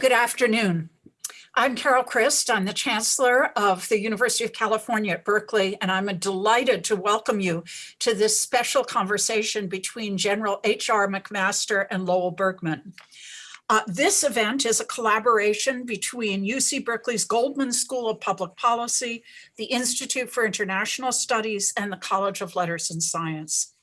Good afternoon. I'm Carol Christ. I'm the Chancellor of the University of California at Berkeley, and I'm delighted to welcome you to this special conversation between General H.R. McMaster and Lowell Bergman. Uh, this event is a collaboration between UC Berkeley's Goldman School of Public Policy, the Institute for International Studies, and the College of Letters and Science.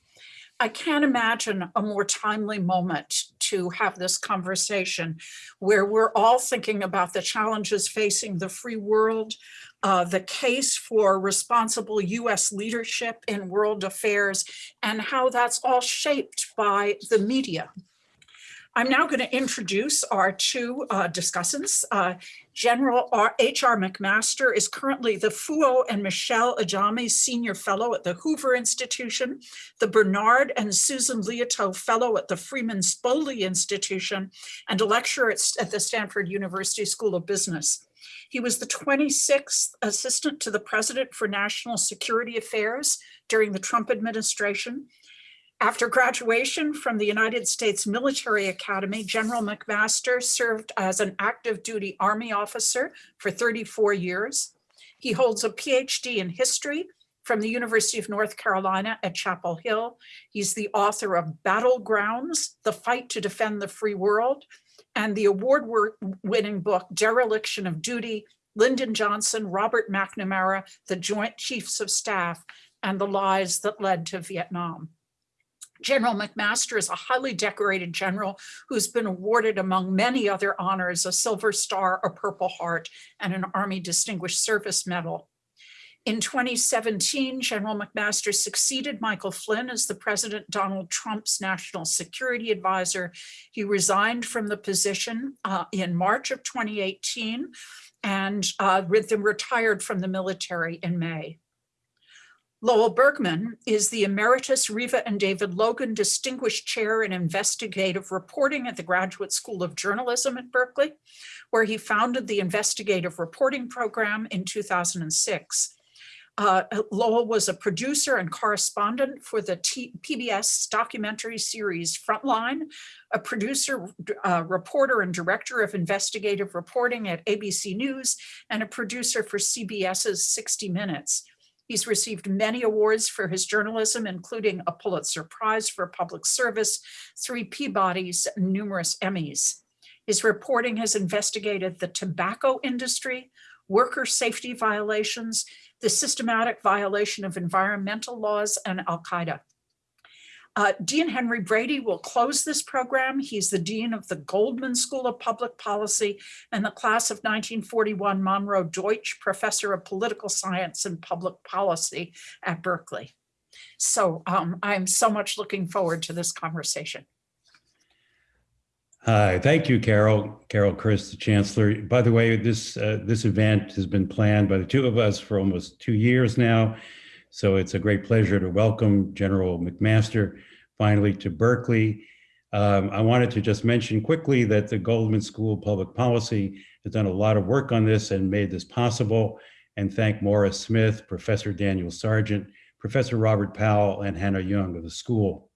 I can't imagine a more timely moment to have this conversation where we're all thinking about the challenges facing the free world, uh, the case for responsible US leadership in world affairs, and how that's all shaped by the media. I'm now going to introduce our two uh, discussants. Uh, General H.R. McMaster is currently the Fouad and Michelle Ajami Senior Fellow at the Hoover Institution, the Bernard and Susan Liautaud Fellow at the Freeman Spogli Institution, and a lecturer at, at the Stanford University School of Business. He was the 26th Assistant to the President for National Security Affairs during the Trump administration after graduation from the United States Military Academy, General McMaster served as an active duty Army officer for 34 years. He holds a PhD in history from the University of North Carolina at Chapel Hill. He's the author of Battlegrounds, The Fight to Defend the Free World, and the award-winning book, Dereliction of Duty, Lyndon Johnson, Robert McNamara, the Joint Chiefs of Staff, and the Lies That Led to Vietnam. General McMaster is a highly decorated general who's been awarded among many other honors, a Silver Star, a Purple Heart, and an Army Distinguished Service Medal. In 2017, General McMaster succeeded Michael Flynn as the President Donald Trump's national security advisor. He resigned from the position uh, in March of 2018 and uh, retired from the military in May. Lowell Bergman is the Emeritus Reva and David Logan Distinguished Chair in Investigative Reporting at the Graduate School of Journalism at Berkeley, where he founded the Investigative Reporting Program in 2006. Uh, Lowell was a producer and correspondent for the T PBS documentary series Frontline, a producer, uh, reporter, and director of investigative reporting at ABC News, and a producer for CBS's 60 Minutes. He's received many awards for his journalism, including a Pulitzer Prize for Public Service, three Peabodys, and numerous Emmys. His reporting has investigated the tobacco industry, worker safety violations, the systematic violation of environmental laws, and Al-Qaeda. Uh, Dean Henry Brady will close this program. He's the Dean of the Goldman School of Public Policy and the class of 1941 Monroe Deutsch Professor of Political Science and Public Policy at Berkeley. So um, I'm so much looking forward to this conversation. Hi, thank you, Carol. Carol Christ, the Chancellor. By the way, this uh, this event has been planned by the two of us for almost two years now. So it's a great pleasure to welcome General McMaster finally to Berkeley. Um, I wanted to just mention quickly that the Goldman School of Public Policy has done a lot of work on this and made this possible and thank Morris Smith, Professor Daniel Sargent, Professor Robert Powell, and Hannah Young of the school.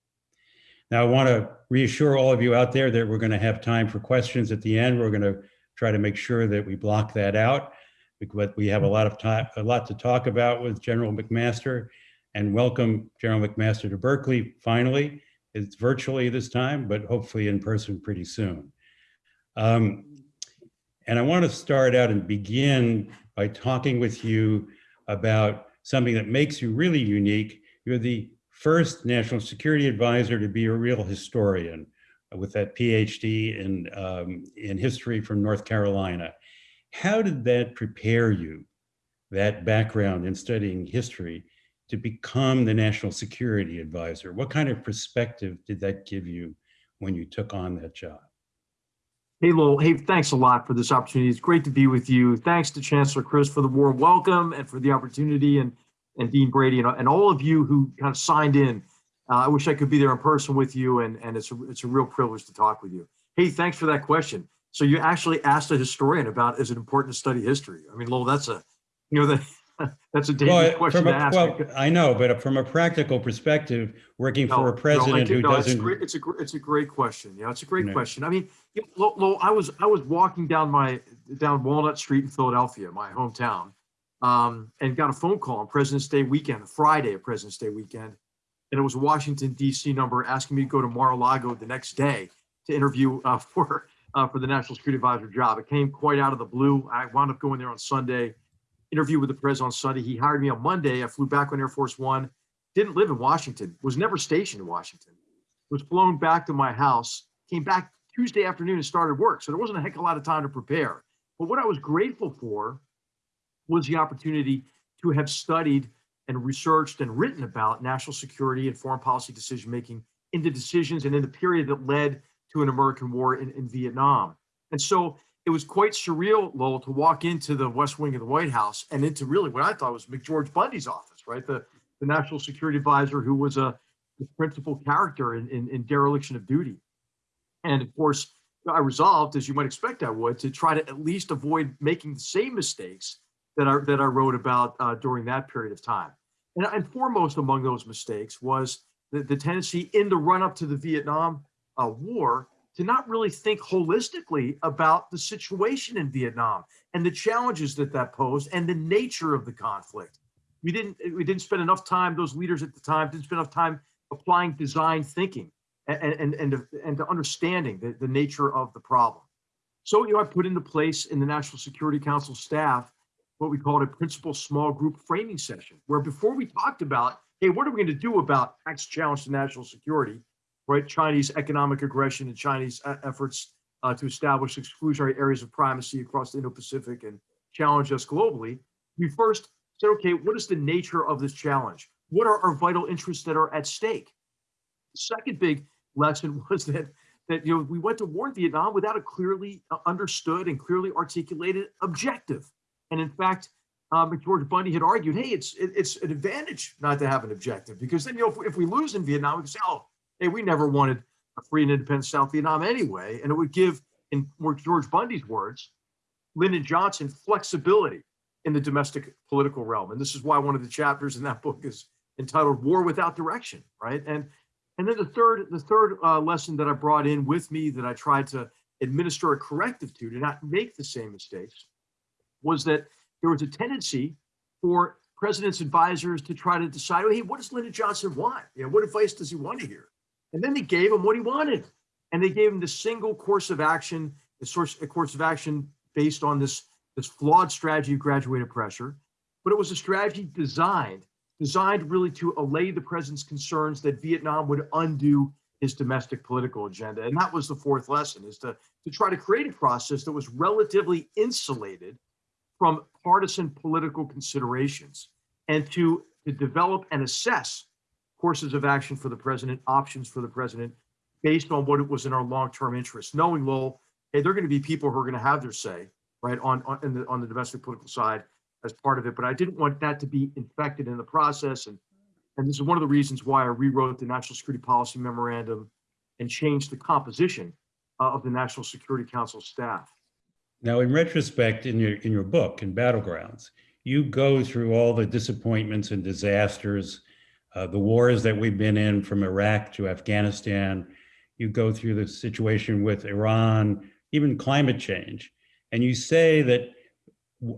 Now, I want to reassure all of you out there that we're going to have time for questions at the end. We're going to try to make sure that we block that out but we have a lot of time, a lot to talk about with General McMaster and welcome General McMaster to Berkeley finally. It's virtually this time, but hopefully in person pretty soon. Um, and I want to start out and begin by talking with you about something that makes you really unique. You're the first national security advisor to be a real historian with that PhD in, um, in history from North Carolina. How did that prepare you, that background in studying history, to become the national security advisor? What kind of perspective did that give you when you took on that job? Hey, Lowell. Hey, thanks a lot for this opportunity. It's great to be with you. Thanks to Chancellor Christ for the warm welcome and for the opportunity and, and Dean Brady and, and all of you who kind of signed in. Uh, I wish I could be there in person with you and, and it's, a, it's a real privilege to talk with you. Hey, thanks for that question. So you actually asked a historian about is it important to study history? I mean, Lowell, that's a, you know, the, That's a dangerous Well, question from to a, ask. well, I know, but from a practical perspective, working No, for no, a president who no, doesn't, great- It's a, it's a great question. Yeah, it's a great question. I mean, you know, Lo- Lo, I was, I was walking down my, down Walnut Street in Philadelphia, my hometown, um, and got a phone call on President's Day weekend, Friday of President's Day weekend. And it was a Washington DC number asking me to go to Mar-a-Lago the next day to interview uh, for, uh, for the National Security Advisor job. It came quite out of the blue. I wound up going there on Sunday, interview with the president on Sunday. He hired me on Monday. I flew back on Air Force One didn't live in Washington, was never stationed in Washington, was flown back to my house, came back Tuesday afternoon and started work. So there wasn't a heck of a lot of time to prepare. But what I was grateful for was the opportunity to have studied and researched and written about national security and foreign policy decision making in the decisions and in the period that led to an American war in, in Vietnam. And so it was quite surreal, Lowell, to walk into the West Wing of the White House and into really what I thought was McGeorge Bundy's office, right? The the national security advisor who was a the principal character in, in, in dereliction of duty. And of course, I resolved, as you might expect I would, to try to at least avoid making the same mistakes that I, that I wrote about uh, during that period of time. And, and foremost among those mistakes was the, the tendency in the run up to the Vietnam uh, War to not really think holistically about the situation in Vietnam and the challenges that that posed and the nature of the conflict. We didn't we didn't spend enough time those leaders at the time didn't spend enough time applying design thinking and and and to, and to understanding the, the nature of the problem. So you know i put into place in the national security council staff what we called a principal small group framing session where before we talked about hey what are we going to do about next challenge to national security right chinese economic aggression and chinese uh, efforts uh, to establish exclusionary areas of primacy across the indo-pacific and challenge us globally we first said, okay, what is the nature of this challenge? What are our vital interests that are at stake? The second big lesson was that that you know we went to war in Vietnam without a clearly uh, understood and clearly articulated objective. And in fact, um, George Bundy had argued, hey, it's it, it's an advantage not to have an objective because then you know if, if we lose in Vietnam, we can say, oh, hey, we never wanted a free and independent South Vietnam anyway, and it would give, in George Bundy's words, Lyndon Johnson flexibility in the domestic political realm. And this is why one of the chapters in that book is entitled War Without Direction, right? And and then the third the third uh, lesson that I brought in with me that I tried to administer a corrective to to not make the same mistakes was that there was a tendency for president's advisors to try to decide, hey, what does Lyndon Johnson want? You know, what advice does he want to hear? And then they gave him what he wanted. And they gave him the single course of action, the source a course of action based on this this flawed strategy of graduated pressure, but it was a strategy designed, designed really to allay the president's concerns that Vietnam would undo his domestic political agenda. And that was the fourth lesson is to, to try to create a process that was relatively insulated from partisan political considerations and to, to develop and assess courses of action for the president, options for the president, based on what it was in our long-term interests, knowing, Lowell, hey, going to be people who are going to have their say, right, on, on, the, on the domestic political side as part of it. But I didn't want that to be infected in the process. And, and this is one of the reasons why I rewrote the National Security Policy Memorandum and changed the composition uh, of the National Security Council staff. now in retrospect, in your, in your book, in Battlegrounds, you go through all the disappointments and disasters, uh, the wars that we've been in from Iraq to Afghanistan. You go through the situation with Iran, even climate change. And you say that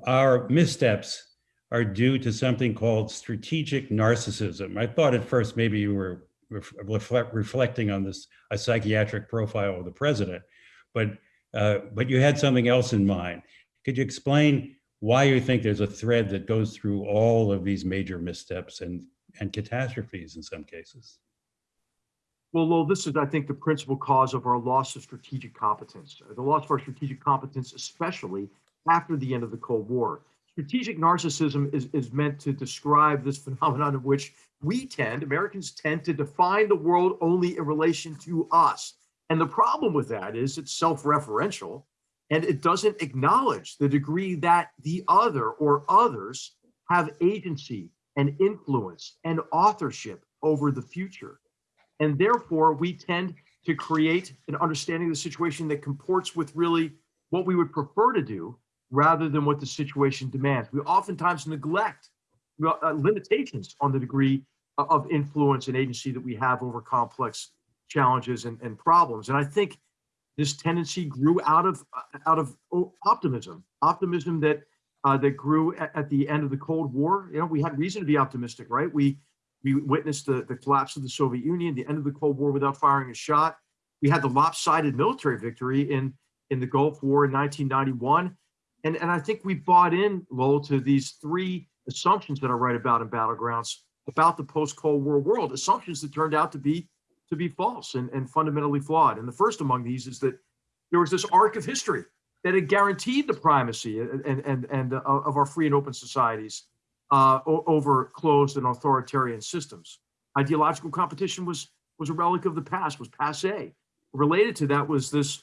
our missteps are due to something called strategic narcissism. I thought at first maybe you were reflect, reflecting on this a psychiatric profile of the president, but uh, but you had something else in mind. Could you explain why you think there's a thread that goes through all of these major missteps and and catastrophes in some cases? Well, Lowell, this is, I think, the principal cause of our loss of strategic competence, uh, the loss of our strategic competence, especially after the end of the Cold War. Strategic narcissism is, is meant to describe this phenomenon of which we tend, Americans tend to define the world only in relation to us. And the problem with that is it's self-referential and it doesn't acknowledge the degree that the other or others have agency and influence and authorship over the future. And therefore, we tend to create an understanding of the situation that comports with really what we would prefer to do, rather than what the situation demands. We oftentimes neglect uh, limitations on the degree of influence and agency that we have over complex challenges and, and problems. And I think this tendency grew out of uh, out of optimism, optimism that uh, that grew at, at the end of the Cold War. You know, we had reason to be optimistic, right? We we witnessed the, the collapse of the Soviet Union, the end of the Cold War without firing a shot. We had the lopsided military victory in in the Gulf War in 1991. And, and I think we bought in, Lowell, to these three assumptions that I write about in Battlegrounds about the post-Cold War world, assumptions that turned out to be to be false and, and fundamentally flawed. And the first among these is that there was this arc of history that had guaranteed the primacy and, and, and, and uh, of our free and open societies uh, over closed and authoritarian systems. Ideological competition was was a relic of the past, was passe. Related to that was this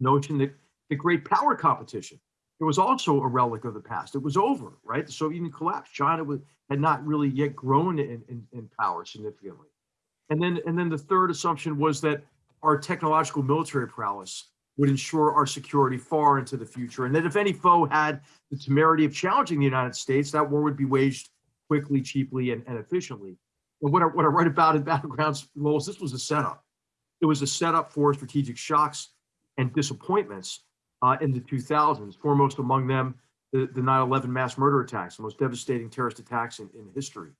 notion that the great power competition it was also a relic of the past. It was over, right? The Soviet Union collapsed. China was, had not really yet grown in, in, in power significantly. And then, and then the third assumption was that our technological military prowess would ensure our security far into the future. And that if any foe had the temerity of challenging the United States, that war would be waged quickly, cheaply, and, and efficiently. And what I, what I write about in Battlegrounds, Lois, this was a setup. It was a setup for strategic shocks and disappointments uh, in the 2000s, foremost among them the, the 9-11 mass murder attacks, the most devastating terrorist attacks in, in history.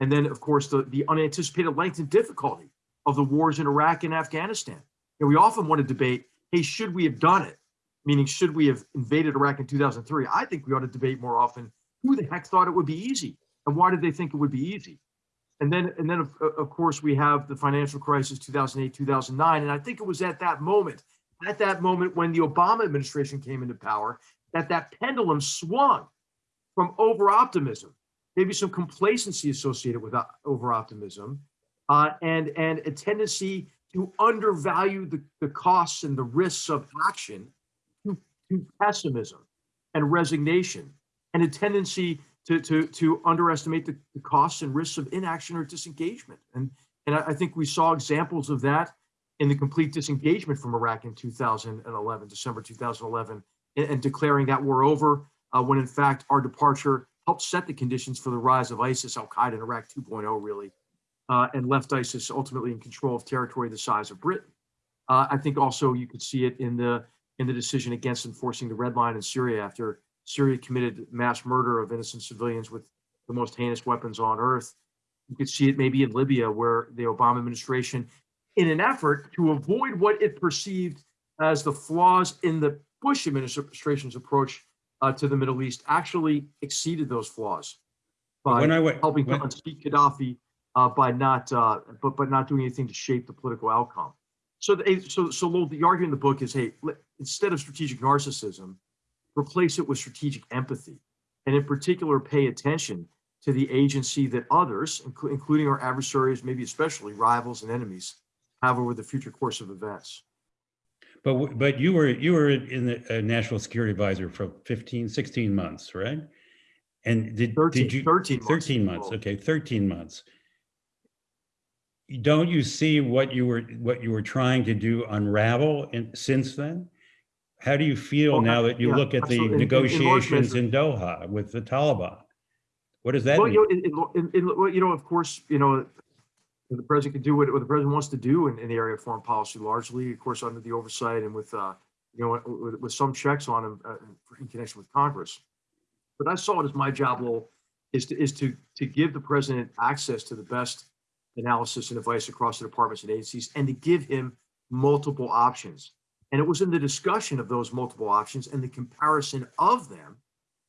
And then, of course, the, the unanticipated length and difficulty of the wars in Iraq and Afghanistan. And we often want to debate, hey, should we have done it? Meaning, should we have invaded Iraq in 2003? I think we ought to debate more often, who the heck thought it would be easy? And why did they think it would be easy? And then, and then of, of course, we have the financial crisis, 2008, 2009. And I think it was at that moment at that moment when the Obama administration came into power that that pendulum swung from over optimism, maybe some complacency associated with over optimism, uh, and and a tendency to undervalue the, the costs and the risks of action to, to pessimism and resignation, and a tendency to to to underestimate the, the costs and risks of inaction or disengagement. And and I, think we saw examples of that in the complete disengagement from Iraq in 2011, December 2011, and, and declaring that war over, uh, when in fact our departure helped set the conditions for the rise of ISIS, Al Qaeda in Iraq 2.0, really, uh, and left ISIS ultimately in control of territory the size of Britain. Uh, I think also you could see it in the in the decision against enforcing the red line in Syria after Syria committed mass murder of innocent civilians with the most heinous weapons on earth. You could see it maybe in Libya, where the Obama administration in an effort to avoid what it perceived as the flaws in the Bush administration's approach uh, to the Middle East, actually exceeded those flaws by When I went, helping to when- unseat Gaddafi uh, by not, uh, but but not doing anything to shape the political outcome. So, the, so, so Lowell, the argument in the book is, hey, instead of strategic narcissism, replace it with strategic empathy, and in particular, pay attention to the agency that others, inclu- including our adversaries, maybe especially rivals and enemies, have over the future course of events. but, but you were, you were in the uh, National Security Advisor for 15, 16 months, right? And did, 13, did you? 13 months. 13 months, okay, 13 months. Don't you see what you were, what you were trying to do unravel in, since then? How do you feel Well, now that you yeah, look at the absolutely. In- in- in negotiations in Doha with the Taliban? What does that Well, mean? you know, you know, of course, you know, the president can do what, what the president wants to do in, in the area of foreign policy, largely, of course, under the oversight and with, uh, you know, with, with some checks on him uh, in connection with Congress. But I saw it as my job, Lowell, is to, is to, to give the president access to the best analysis and advice across the departments and agencies, and to give him multiple options. And it was in the discussion of those multiple options and the comparison of them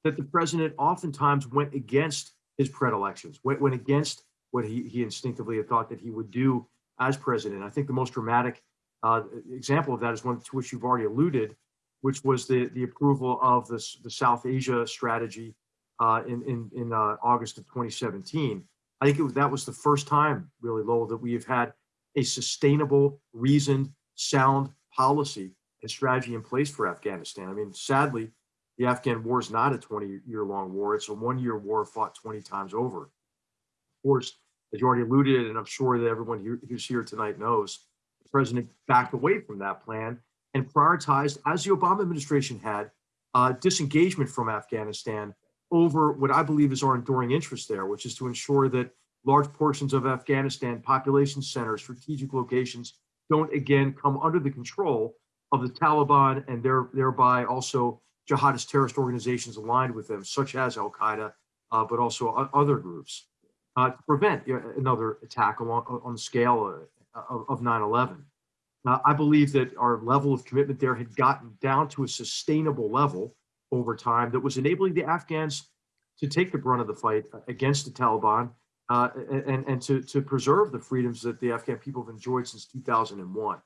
that the president oftentimes went against his predilections, went, went against what he, he instinctively had thought that he would do as president. I think the most dramatic uh, example of that is one to which you've already alluded, which was the, the approval of this, the South Asia strategy uh, in, in, in uh, August of 2017. I think it that was the first time, really, Lowell, that we have had a sustainable, reasoned, sound policy and strategy in place for Afghanistan. I mean, sadly, the Afghan war is not a 20 year long war. It's a one year war fought 20 times over. Of course, as you already alluded, and I'm sure that everyone here- who's here tonight knows, the president backed away from that plan and prioritized, as the Obama administration had, uh, disengagement from Afghanistan over what I believe is our enduring interest there, which is to ensure that large portions of Afghanistan, population centers, strategic locations, don't again come under the control of the Taliban and there, thereby also jihadist terrorist organizations aligned with them, such as Al Qaeda, uh, but also other groups, uh, to prevent another attack along, on the scale uh, of, of 9 11. Uh, I believe that our level of commitment there had gotten down to a sustainable level over time that was enabling the Afghans to take the brunt of the fight against the Taliban uh, and, and to, to preserve the freedoms that the Afghan people have enjoyed since 2001.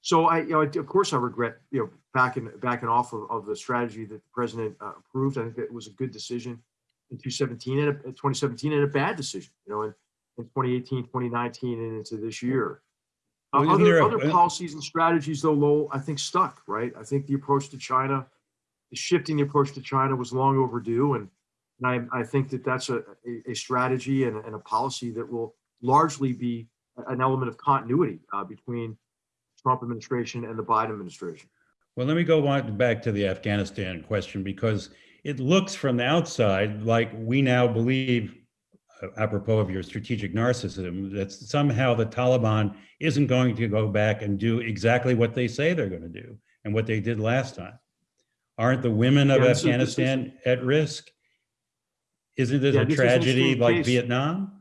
So I, you know, of course, I regret, you know, backing backing off of, of the strategy that the president uh, approved. I think that was a good decision in 2017 and a, 2017 and a bad decision, you know, in, in 2018, 2019, and into this year. Uh, Well, other, other policies and strategies, though, Lowell, I think stuck, right? I think the approach to China, shifting the approach to China was long overdue. And, and I, I think that that's a, a, a strategy and, and a policy that will largely be an element of continuity uh, between Trump administration and the Biden administration. Well, let me go back to the Afghanistan question because it looks from the outside like we now believe, uh, apropos of your strategic narcissism, that somehow the Taliban isn't going to go back and do exactly what they say they're going to do and what they did last time. Aren't the women of Yeah, this is- Afghanistan at risk? Isn't it Yeah, a this tragedy like case. Vietnam?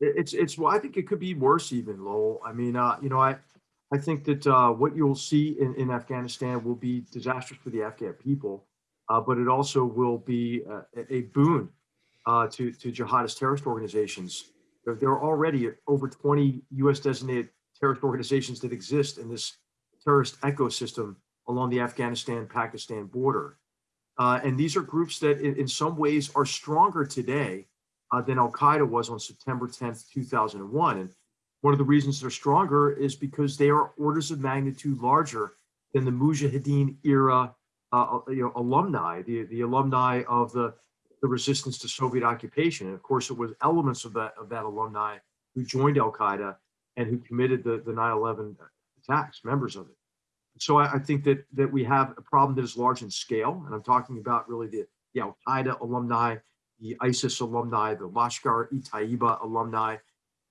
It's, it's, well, I think it could be worse even, Lowell. I mean, uh, you know, I, I think that, uh, what you'll see in, in Afghanistan will be disastrous for the Afghan people. Uh, but it also will be uh, a, a boon, uh, to, to jihadist terrorist organizations. There, there are already over 20 US designated terrorist organizations that exist in this terrorist ecosystem along the Afghanistan-Pakistan border. Uh, and these are groups that in, in some ways are stronger today uh, than Al Qaeda was on September 10th, 2001. And one of the reasons they're stronger is because they are orders of magnitude larger than the Mujahideen era uh, you know, alumni, the, the alumni of the, the resistance to Soviet occupation. And of course, it was elements of that, of that alumni who joined Al Qaeda and who committed the, the 9 11 attacks, members of it. So I, I think that, that we have a problem that is large in scale. And I'm talking about really the, the Al Qaeda alumni, the ISIS alumni, the Lashkar e Taiba alumni.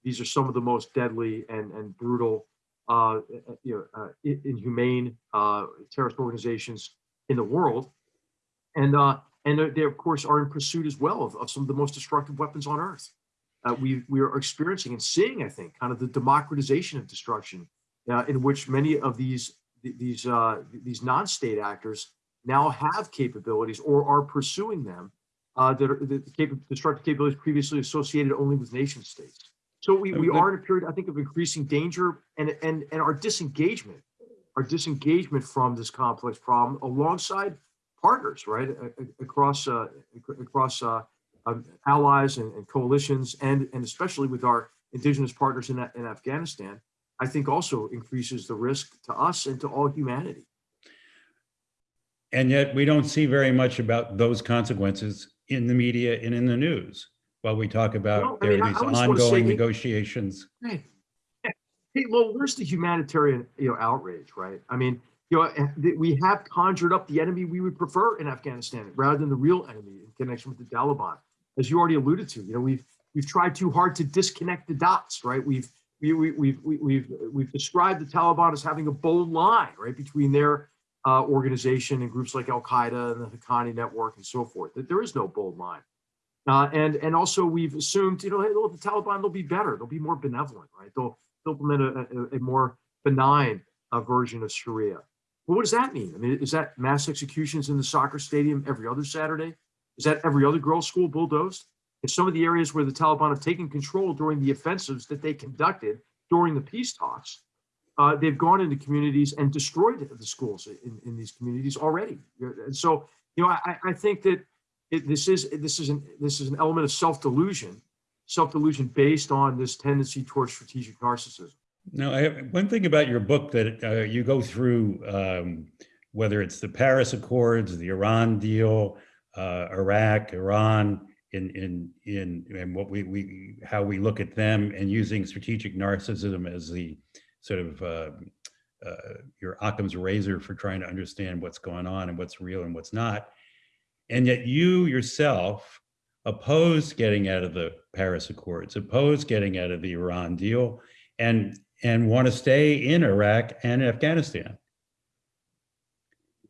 These are some of the most deadly and, and brutal, uh, you know, uh, inhumane uh, terrorist organizations in the world. And, uh, and they- of course, are in pursuit as well of, of some of the most destructive weapons on earth. Uh, we, we are experiencing and seeing, I think, kind of the democratization of destruction uh, in which many of these, these, uh, these non-state actors now have capabilities or are pursuing them uh, that are the capa- destructive capabilities previously associated only with nation states. So we, we are in a period, I think, of increasing danger and, and, and our disengagement, our disengagement from this complex problem alongside partners, right, across, uh, across uh, um, allies and, and coalitions, and, and especially with our indigenous partners in, in Afghanistan, I think also increases the risk to us and to all humanity. And yet we don't see very much about those consequences in the media and in the news. While we talk Well, about there mean, are these I say ongoing negotiations. Hey, hey, well, where's the humanitarian, you know, outrage, right? I mean, you know, we have conjured up the enemy we would prefer in Afghanistan rather than the real enemy in connection with the Taliban. As you already alluded to, you know, we've we've tried too hard to disconnect the dots, right? We've we, we, we've we, we've we've described the Taliban as having a bold line, right, between their uh, organization and groups like Al Qaeda and the Haqqani network and so forth. That there is no bold line. Uh, and and also we've assumed, you know, hey, look, the Taliban they'll be better, they'll be more benevolent, right? They'll, they'll implement a, a, a more benign uh, version of Sharia. Well, what does that mean? I mean, is that mass executions in the soccer stadium every other Saturday? Is that every other girls' school bulldozed? In some of the areas where the Taliban have taken control during the offensives that they conducted during the peace talks, uh, they've gone into communities and destroyed the schools in, in these communities already. And so, you know, I, I think that it, this is this is an this is an element of self delusion, self delusion based on this tendency towards strategic narcissism. Now, I have one thing about your book that uh, you go through, um, whether it's the Paris Accords, the Iran deal, uh, Iraq, Iran, in in in and what we we how we look at them, and using strategic narcissism as the sort of uh, uh, your Occam's razor for trying to understand what's going on and what's real and what's not. And yet you yourself oppose getting out of the Paris Accords, oppose getting out of the Iran deal, and and want to stay in Iraq and Afghanistan.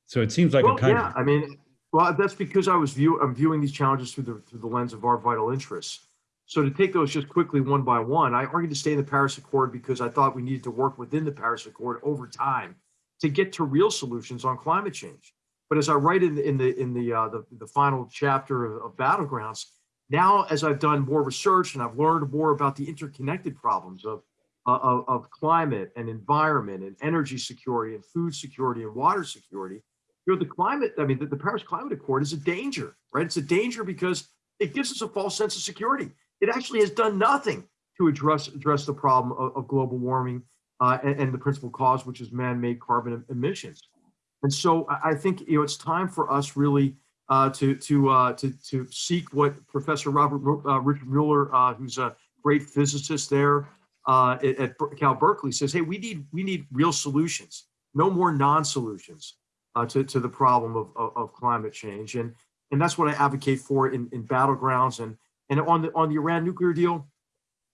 So it seems like Well, a kind of yeah, I mean, well, that's because I was view, I'm viewing these challenges through the, through the lens of our vital interests. So to take those just quickly one by one, I argued to stay in the Paris Accord because I thought we needed to work within the Paris Accord over time to get to real solutions on climate change. But as I write in the in the in the uh, the, the final chapter of, of Battlegrounds, now as I've done more research and I've learned more about the interconnected problems of uh, of, of climate and environment and energy security and food security and water security, you know, the climate, I mean, the, the Paris Climate Accord is a danger, right? It's a danger because it gives us a false sense of security. It actually has done nothing to address address the problem of, of global warming uh, and, and the principal cause, which is man-made carbon emissions. And so I think you know it's time for us really uh, to to uh, to to seek what Professor Robert uh, Richard Muller, uh, who's a great physicist there uh, at, at Cal Berkeley, says, "Hey, we need we need real solutions, no more non-solutions uh, to to the problem of, of of climate change." And and that's what I advocate for in in battlegrounds and and on the on the Iran nuclear deal.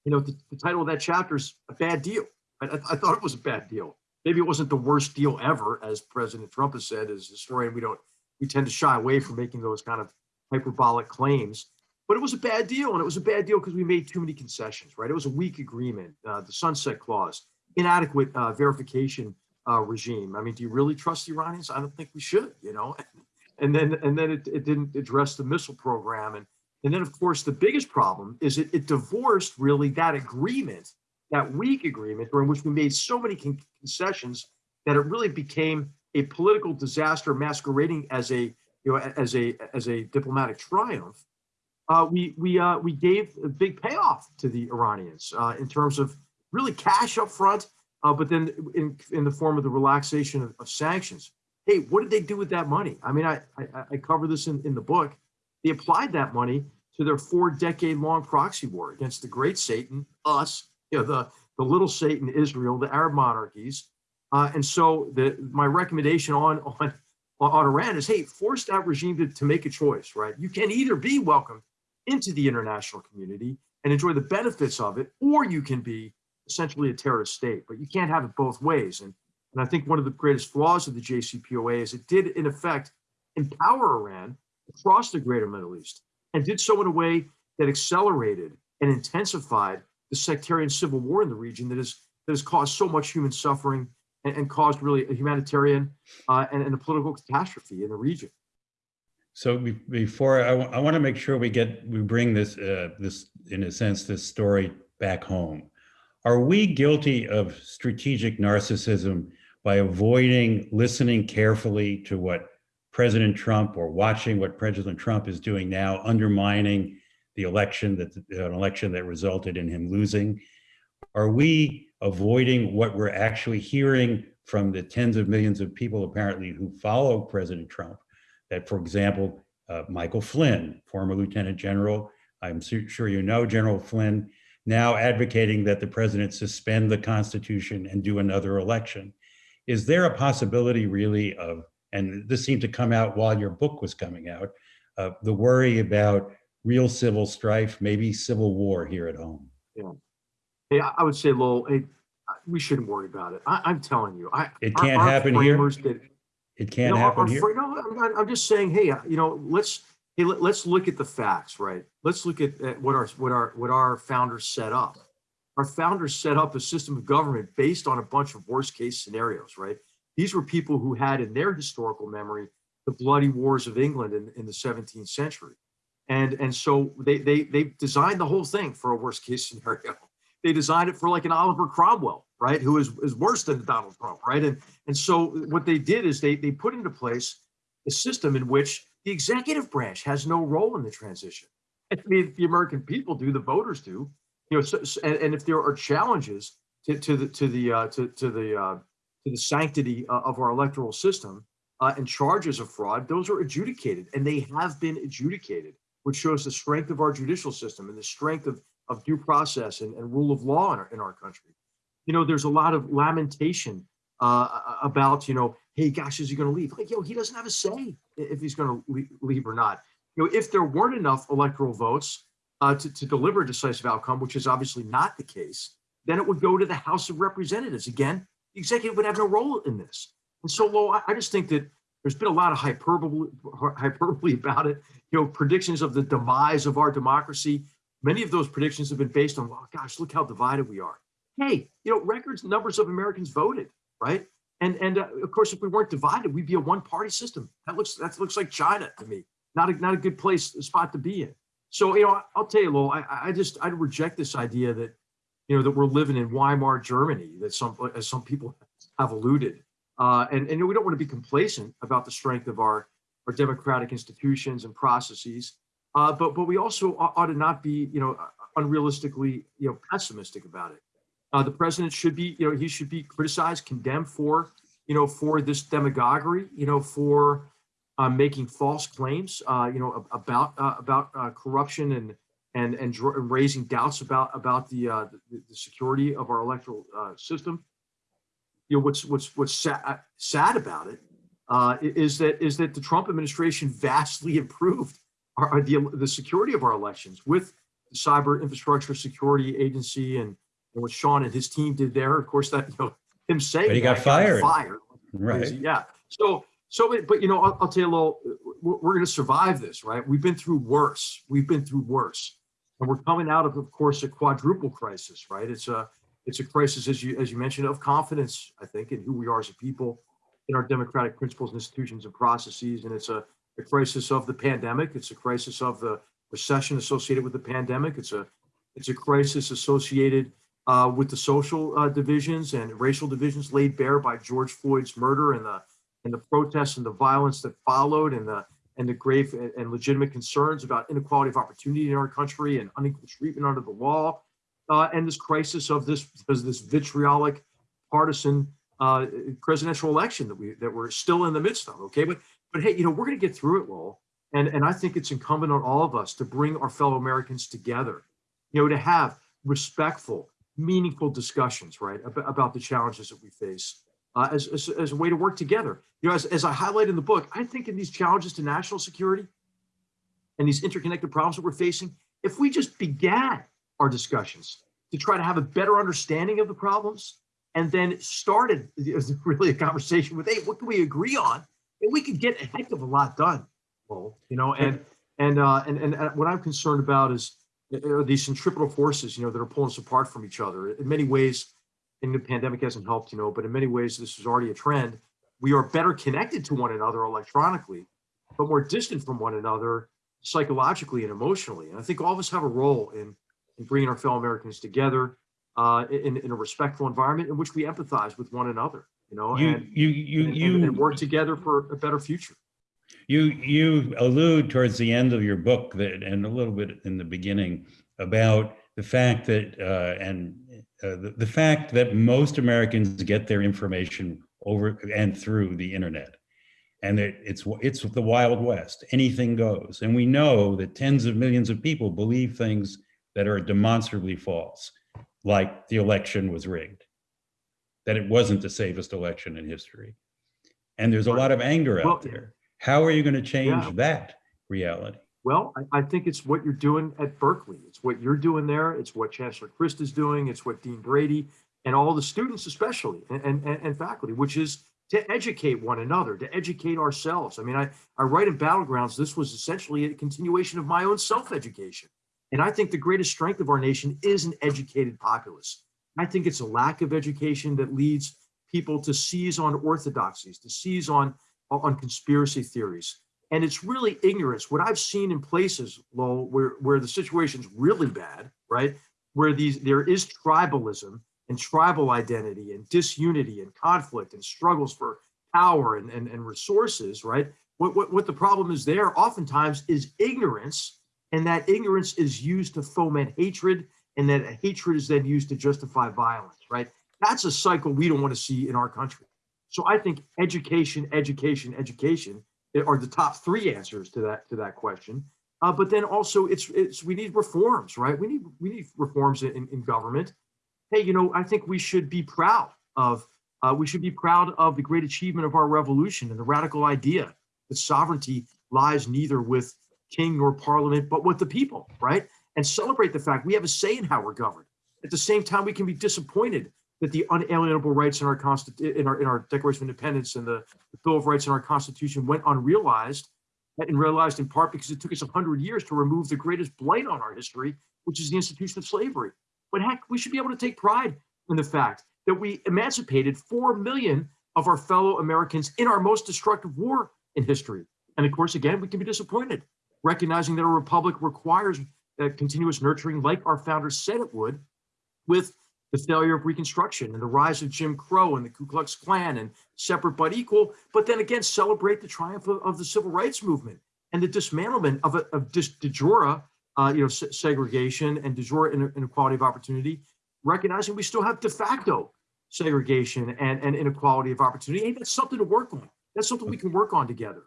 You know, the, the title of that chapter is a bad deal. I, I thought it was a bad deal maybe it wasn't the worst deal ever, as President Trump has said. As a historian, we don't we tend to shy away from making those kind of hyperbolic claims. But it was a bad deal, and it was a bad deal because we made too many concessions. Right? It was a weak agreement. Uh, the sunset clause, inadequate uh, verification uh, regime. I mean, do you really trust the Iranians? I don't think we should. You know. And then and then it, it didn't address the missile program, and and then of course the biggest problem is it, it divorced really that agreement that weak agreement during which we made so many con- concessions that it really became a political disaster masquerading as a you know as a as a diplomatic triumph uh, we we uh, we gave a big payoff to the Iranians uh, in terms of really cash up front, uh, but then in in the form of the relaxation of, of sanctions. Hey, what did they do with that money? I mean, I I, I cover this in, in the book. They applied that money to their four decade long proxy war against the great Satan, us, you know, the, the little Satan, Israel, the Arab monarchies. Uh, and so the, my recommendation on, on, on Iran is, hey, force that regime to, to make a choice, right? You can either be welcomed into the international community and enjoy the benefits of it, or you can be essentially a terrorist state, but you can't have it both ways. And, and I think one of the greatest flaws of the JCPOA is it did, in effect, empower Iran across the greater Middle East and did so in a way that accelerated and intensified the sectarian civil war in the region that, is, that has caused so much human suffering and, and caused really a humanitarian uh, and, and a political catastrophe in the region. So be- before, I want to make sure we get, we bring this, uh, this, in a sense, this story back home. Are we guilty of strategic narcissism by avoiding listening carefully to what President Trump or watching what President Trump is doing now, undermining the election that, an election that resulted in him losing? Are we avoiding what we're actually hearing from the tens of millions of people apparently who follow President Trump? that, for example, uh, Michael Flynn, former Lieutenant General, I'm su- sure you know General Flynn, now advocating that the president suspend the Constitution and do another election. Is there a possibility really of, and this seemed to come out while your book was coming out, uh, the worry about real civil strife, maybe civil war here at home? Hey, I I would say, Lowell, hey, we shouldn't worry about it. I, I'm telling you, I It can't our happen here? did- It can't No, our- happen our here? No, I'm, I'm just saying, hey, you know, let's, hey, let, us look at the facts, right? Let's look at, at what our, what our, what our founders set up. Our founders set up a system of government based on a bunch of worst case scenarios, right? These were people who had in their historical memory the bloody wars of England in, in the 17th century. And, and so they, they, they designed the whole thing for a worst case scenario. They designed it for like an Oliver Cromwell, right? Who is, is worse than Donald Trump, right? And, and so what they did is they, they put into place a system in which the executive branch has no role in the transition. I mean, the American people do, the voters do, you know, so, so- and, and if there are challenges to, to the, to the, uh, to, to the, uh, to the sanctity uh, of our electoral system uh, and charges of fraud, those are adjudicated and they have been adjudicated, which shows the strength of our judicial system and the strength of, of due process and, and rule of law in our, in our country. You know, there's a lot of lamentation uh, about, you know, hey, gosh, is he going to leave? Like, yo, he doesn't have a say if he's going to leave or not. You know, if there weren't enough electoral votes uh, to, to deliver a decisive outcome, which is obviously not the case, then it would go to the House of Representatives. Again, the executive would have no role in this. And so, Lo, I, I just think that there's been a lot of hyperbole, hyperbole about it. You know, predictions of the demise of our democracy. Many of those predictions have been based on, oh gosh, look how divided we are. Hey, you know, records numbers of Americans voted, right? And and uh, of course, if we weren't divided, we'd be a one-party system. That looks that looks like China to me. Not a not a good place spot to be in. So you know, I'll tell you, Lowell, I, I just I reject this idea that you know that we're living in Weimar Germany that some as some people have alluded. Uh, and, and we don't want to be complacent about the strength of our, our democratic institutions and processes. Uh, but but we also ought to not be, you know, unrealistically, you know, pessimistic about it. Uh, the president should be, you know, he should be criticized, condemned for, you know, for this demagoguery, you know, for uh, making false claims, uh, you know, about uh, about uh, corruption and and and raising doubts about about the uh, the, the security of our electoral system. You know, what's what's what's sad, sad about it is that is that the Trump administration vastly improved our, the the security of our elections with the Cyber Infrastructure Security Agency and, and what Sean and his team did there. Of course, that you know him saying but he got fired. fired, right? Yeah. So so, but you know, I'll, I'll tell you a little. We're, we're going to survive this, right? We've been through worse. We've been through worse, and we're coming out of, of course, a quadruple crisis, right? It's a it's a crisis, as you as you mentioned, of confidence. I think in who we are as a people, in our democratic principles, and institutions, and processes, and it's a, a crisis of the pandemic. It's a crisis of the recession associated with the pandemic. It's a it's a crisis associated uh, with the social uh, divisions and racial divisions laid bare by George Floyd's murder and the and the protests and the violence that followed and the and the grave and legitimate concerns about inequality of opportunity in our country and unequal treatment under the law, uh, and this crisis of this because this vitriolic, partisan uh, presidential election that we that we're still in the midst of. Okay, but but hey, you know we're going to get through it, Lowell, and and I think it's incumbent on all of us to bring our fellow Americans together, you know, to have respectful, meaningful discussions, right, about, the challenges that we face uh, as, as, as, a way to work together. You know, as, as I highlight in the book, I think in these challenges to national security and these interconnected problems that we're facing, if we just began our discussions to try to have a better understanding of the problems and then started really a conversation with, hey, what can we agree on? And we could get a heck of a lot done. Well, you know, and and uh, and and what I'm concerned about is are these centripetal forces, you know, that are pulling us apart from each other. In many ways, and the pandemic hasn't helped, you know, but in many ways, this is already a trend. We are better connected to one another electronically, but more distant from one another psychologically and emotionally. And I think all of us have a role in, in bringing our fellow Americans together uh, in, in a respectful environment in which we empathize with one another, you know, you, and, you, you, and, you, and work together for a better future. You, you allude towards the end of your book that, and a little bit in the beginning about the fact that, uh, and uh, the, the fact that most Americans get their information over and through the internet and that it's it's the wild west. Anything goes. And we know that tens of millions of people believe things that are demonstrably false like the election was rigged that it wasn't the safest election in history. And there's a lot of anger out there how are you going to change Yeah. that reality Well, I, I think it's what you're doing at Berkeley. It's what you're doing there. It's what Chancellor Christ is doing. It's what Dean Brady and all the students, especially, and, and, and faculty, which is to educate one another, to educate ourselves. I mean, I, I write in Battlegrounds, this was essentially a continuation of my own self-education. And I think the greatest strength of our nation is an educated populace. I think it's a lack of education that leads people to seize on orthodoxies, to seize on, on conspiracy theories, and it's really ignorance. What I've seen in places, Lowell, where, where the situation's really bad, right? Where these there is tribalism and tribal identity and disunity and conflict and struggles for power and, and, and resources, right? What, what, what the problem is there oftentimes is ignorance, and that ignorance is used to foment hatred, and that hatred is then used to justify violence, right? That's a cycle we don't want to see in our country. So I think education, education, education are the top three answers to that to that question. Uh, but then also it's it's we need reforms, right? We need we need reforms in, in government. Hey, you know, I think we should be proud of Uh, we should be proud of the great achievement of our revolution and the radical idea that sovereignty lies neither with king nor parliament, but with the people, right? And celebrate the fact we have a say in how we're governed. At the same time, we can be disappointed that the unalienable rights in our consti- in our in our Declaration of Independence and the, the Bill of Rights in our Constitution went unrealized, and realized in part because it took us hundred years to remove the greatest blight on our history, which is the institution of slavery. But heck, we should be able to take pride in the fact that we emancipated four million of our fellow Americans in our most destructive war in history. And of course, again, we can be disappointed, recognizing that a republic requires uh, continuous nurturing, like our founders said it would, with the failure of Reconstruction and the rise of Jim Crow and the Ku Klux Klan and separate but equal, but then again, celebrate the triumph of, of the civil rights movement and the dismantlement of, a, of dis, de jure, uh, you know, se- segregation and de jure inequality of opportunity, recognizing we still have de facto segregation and, and inequality of opportunity. Hey, that's something to work on. That's something we can work on together.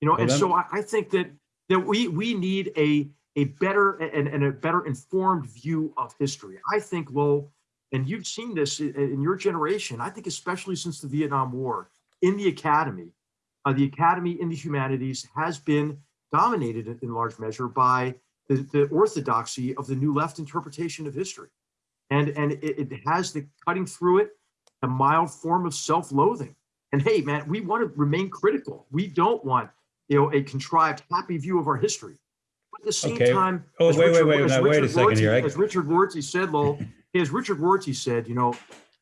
You know, Well, and then- so I, I think that that we we need a a better and, and a better informed view of history. I think, Lowell, and you've seen this in, your generation, I think especially since the Vietnam War, in the academy, uh, the academy in the humanities has been dominated in, large measure by the, the orthodoxy of the new left interpretation of history. And, and it, it has the cutting through it, a mild form of self-loathing. And hey, man, we want to remain critical. We don't want, you know, a contrived happy view of our history. But at the same Okay. time, Oh, as wait, wait, Richard- wait, as now, wait a Richard second here. I- As Richard Rorty said, Lowell, as Richard Rorty said, you know,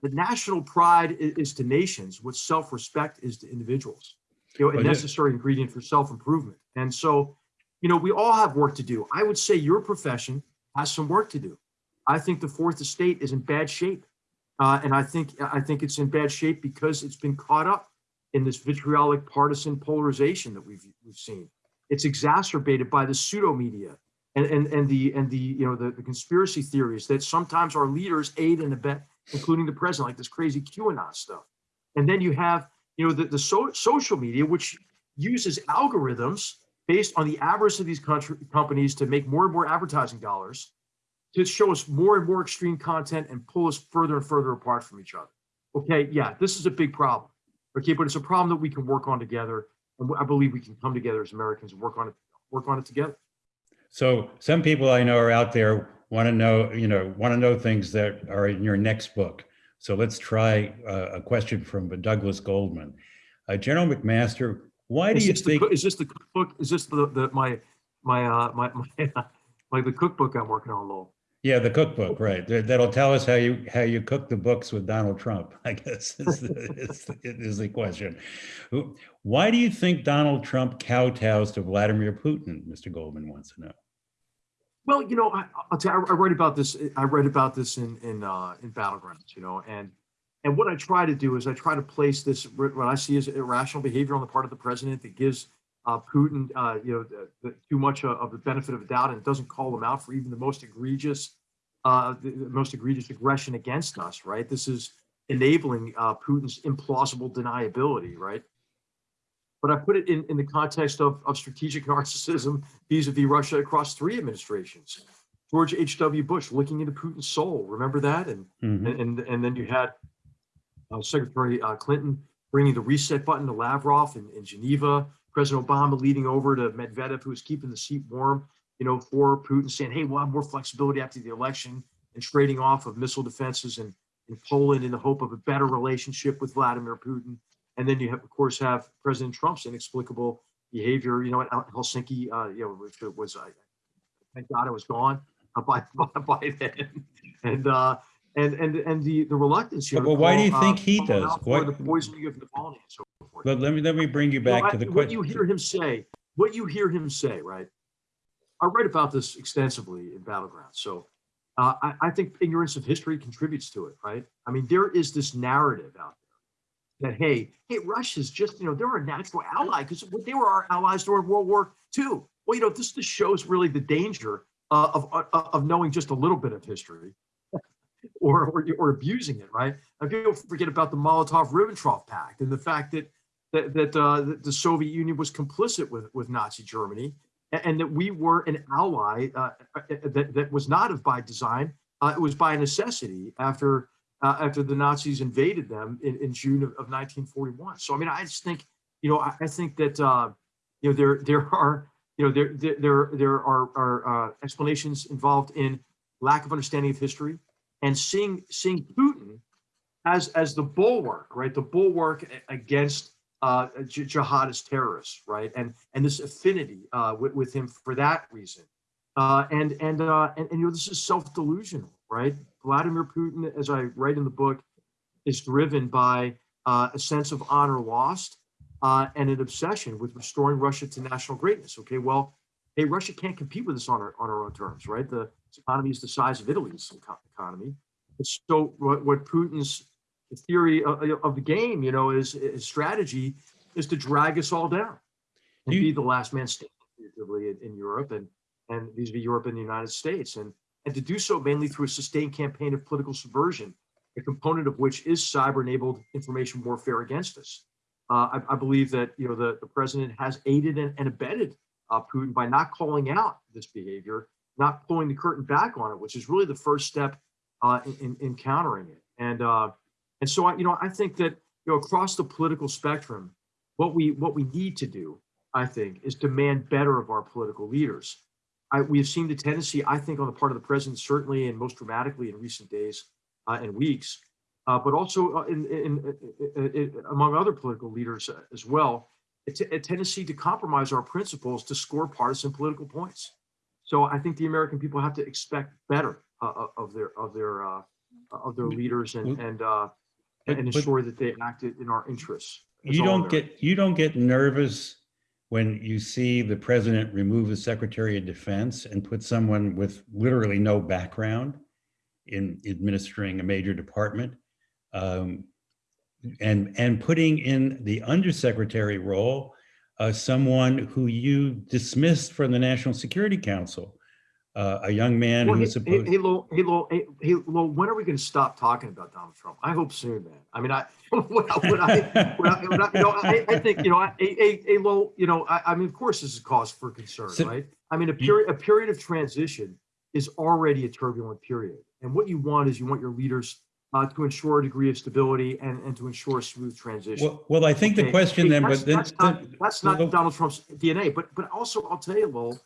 the national pride i- is, to nations what self-respect is to individuals. You know, a Well, yeah. necessary ingredient for self-improvement. And so, you know, we all have work to do. I would say your profession has some work to do. I think the fourth estate is in bad shape. Uh, and I think I think it's in bad shape because it's been caught up in this vitriolic partisan polarization that we've we've seen. It's exacerbated by the pseudo media and, and, and the and the you know the, the conspiracy theories that sometimes our leaders aid and abet, including the president, like this crazy QAnon stuff. And then you have you know the, the so, social media, which uses algorithms based on the avarice of these country, companies to make more and more advertising dollars to show us more and more extreme content and pull us further and further apart from each other. Okay, yeah, this is a big problem. Okay, but it's a problem that we can work on together, and I believe we can come together as Americans and work on it, work on it together. So some people I know are out there want to know, you know, want to know things that are in your next book. So let's try uh, a question from Douglas Goldman. Uh, General McMaster, why do you the, think? cook- is this the cookbook? Is this the, the my my uh my my like the cookbook I'm working on, Lowell? Yeah, the cookbook, right? That- That'll tell us how you how you cook the books with Donald Trump. I guess is the, is, is the question. Why do you think Donald Trump kowtows to Vladimir Putin? Mr. Goldman wants to know. Well, you know, I, I'll tell you, I, read about this. I read about this in in uh, in battlegrounds. You know, and and what I try to do is I try to place this what I see as irrational behavior on the part of the president that gives uh, Putin, uh, you know, the, the, too much of the benefit of the doubt and doesn't call him out for even the most egregious, uh, the, the most egregious aggression against us. Right. This is enabling uh, Putin's implausible deniability. Right but I put it in, in the context of, of strategic narcissism vis-a-vis Russia across three administrations. George H.W. Bush looking into Putin's soul, remember that? And Mhm. and and, and then you had uh, Secretary uh, Clinton bringing the reset button to Lavrov in, in Geneva, President Obama leading over to Medvedev, who was keeping the seat warm, you know, for Putin, saying, hey, we'll have more flexibility after the election and trading off of missile defenses in, in Poland in the hope of a better relationship with Vladimir Putin. And then you have, of course, have President Trump's inexplicable behavior, you know, at Helsinki, uh, you know, which was, I thank God it was gone uh, by, by, by then. And, uh, and, and, and the, the reluctance here. Well, why do you think uh, he does? Why- The poisoning of Navalny and so forth. But let me let me bring you back to the What question. you hear him say, what you hear him say, right? I write about this extensively in Battleground. So uh, I, I think ignorance of history contributes to it, right? I mean, there is this narrative out there that, hey, hey, Russia's just, you know, they're a natural ally because they were our allies during World War II. Well, you know, this just shows really the danger uh, of, of, of knowing just a little bit of history or, or, or abusing it, right? And people forget about the Molotov-Ribbentrop Pact and the fact that that that, uh, the Soviet Union was complicit with with Nazi Germany, and, and that we were an ally uh, uh, that that was not of by design. Uh, it was by necessity after uh, after the Nazis invaded them in, in June of, of 1941. So I mean, I just think, you know, I, I think that uh, you know there there are you know there there there, are, are uh, explanations involved in lack of understanding of history and seeing seeing Putin as as the bulwark, right? The bulwark against uh, jihadist terrorists, right? And and this affinity uh, with, with him for that reason. Uh, and and, uh, and and you know this is self delusional, right? Vladimir Putin, as I write in the book, is driven by uh, a sense of honor lost uh, and an obsession with restoring Russia to national greatness. Okay, well, hey, Russia can't compete with us on our on our own terms, right? The economy is the size of Italy's eco- economy. So what, what Putin's theory of, of the game, you know, is, is strategy is to drag us all down and You- be the last man standing in, in Europe and and these be Europe and the United States and and to do so mainly through a sustained campaign of political subversion, a component of which is cyber-enabled information warfare against us. Uh, I, I believe that you know the, the president has aided and, and abetted uh, Putin by not calling out this behavior, not pulling the curtain back on it, which is really the first step uh, in, in, in countering it. And uh, and so I, you know, I think that you know across the political spectrum, what we what we need to do, I think, is demand better of our political leaders. I, we have seen the tendency, I think, on the part of the president, certainly and most dramatically in recent days uh, and weeks, uh, but also uh, in, in, in, among other political leaders uh, as well, a, tendency to compromise our principles to score partisan political points. So I think the American people have to expect better uh, uh, of their of their uh, of their leaders and and uh, and ensure that they act in our interests. as You don't get, you don't get nervous when you see the president remove the Secretary of Defense and put someone with literally no background in administering a major department. um, And, and putting in the undersecretary role, uh, someone who you dismissed from the National Security Council, uh, a young man Well, who hey, hey, supposed. hey, Lowell, hey, Lowell, hey, hey, Lowell, when are we going to stop talking about Donald Trump? I hope soon, man. I mean, I, when I, when I, I, I- you know, I, I think, you know, I, hey, hey, Lowell, you know, I, I mean, of course, this is cause for concern, So- right? I mean, a period, a period of transition is already a turbulent period. And what you want is you want your leaders uh, to ensure a degree of stability and, and to ensure a smooth transition. Well, well, I think the question hey, then, but then, That's not, that's not Donald Trump's DNA, but, but also I'll tell you, Lowell,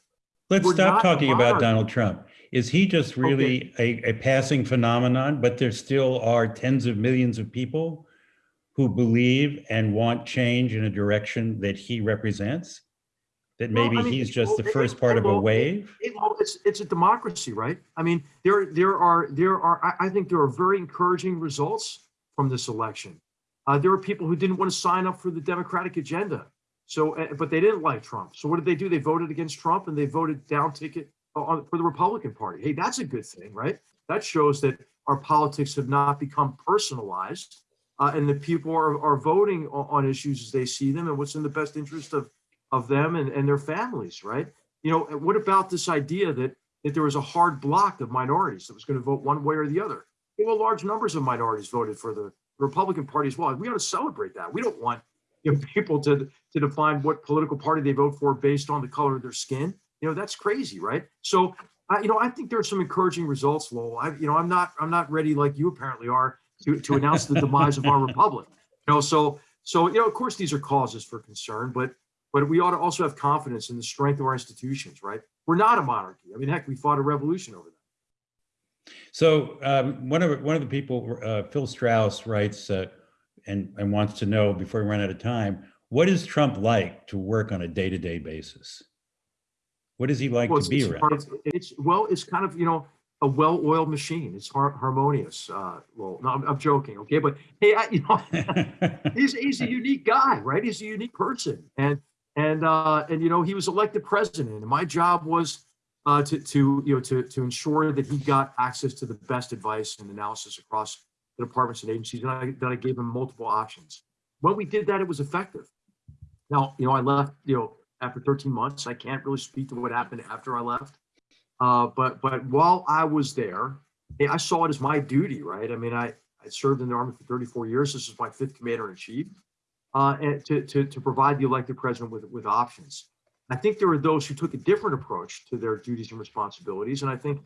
Let's stop talking about. Donald Trump. Is he just really a, a passing phenomenon, but there still are tens of millions of people who believe and want change in a direction that he represents? That Well, I maybe mean, he's just the first part of a wave? It- it's it's a democracy, right? I mean, there there are there are I, think there are very encouraging results from this election. Uh, there were people who didn't want to sign up for the Democratic agenda, so uh, but they didn't like Trump. So what did they do? They voted against Trump and they voted down ticket on, for the Republican Party. Hey, that's a good thing, right? That shows that our politics have not become personalized, uh, and that people are are voting on, on issues as they see them and what's in the best interest of of them and, and their families, right? You know, what about this idea that that there was a hard block of minorities that was going to vote one way or the other? Well, large numbers of minorities voted for the Republican Party as well. We ought to celebrate that. We don't want you know, people to to define what political party they vote for based on the color of their skin. You know, that's crazy, right? So, I, you know, I think there are some encouraging results, Lowell. I, you know, I'm not I'm not ready like you apparently are to to announce the demise of our republic. You know, so so you know, of course, these are causes for concern, but but we ought to also have confidence in the strength of our institutions, right? We're not a monarchy. I mean, heck, we fought a revolution over that. So um, one of one of the people, uh, Phil Strauss, writes uh, and and wants to know before we run out of time, what is Trump like to work on a day to day basis? What is he like Well, to be around? it's, it's well, it's kind of you know a well-oiled machine. It's har- harmonious. Uh, well, no, I'm, I'm joking, okay, but hey, I, you know, he's he's a unique guy, right? He's a unique person, and and uh, and you know he was elected president, and my job was uh, to to you know to to ensure that he got access to the best advice and analysis across the departments and agencies, and I, that I gave them multiple options. When we did that, it was effective. Now, you know, I left, you know, after 13 months. I can't really speak to what happened after I left. Uh, but but while I was there, I saw it as my duty, right? I mean, I I served in the army for 34 years. This is my fifth commander in chief, uh, and to, to to provide the elected president with with options. I think there were those who took a different approach to their duties and responsibilities, and I think